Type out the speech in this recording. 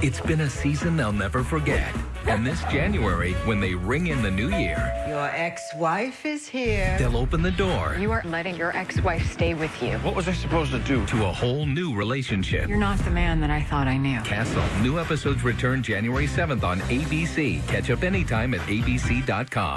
It's been a season they'll never forget. And this January, when they ring in the new year, Your ex-wife is here. they'll open the door You are letting your ex-wife stay with you. What was I supposed to do? to a whole new relationship. You're not the man that I thought I knew. Castle. New episodes return January 7th on ABC. Catch up anytime at abc.com.